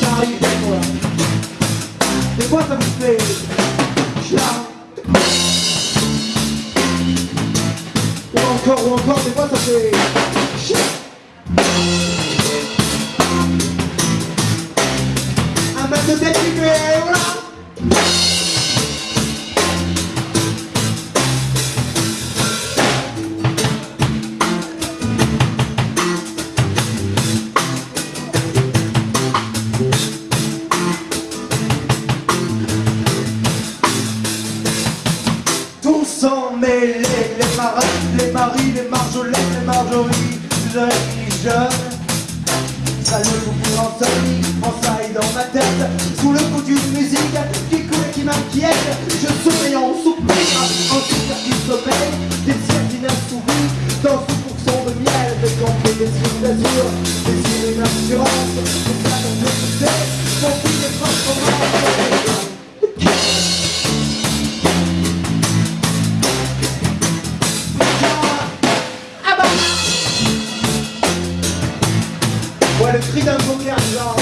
Ça arrive des ça me fait. Je. Ou encore, ou encore, des fois ça fait. Fait. Voilà. Sont mêlés, les maris, les maris, les marjolaines, les marjories, jeunes, jeunes. Ça le coucou en soleil, en dans ma tête, sous le coup d'une musique qui coule et qui m'inquiète. Je souris en soupir, en soupir qui sommeille, des ciels inassouvis, dans ce pourcent de miel, des campés, des yeux d'azur, des yeux d'une le cri d'un poker genre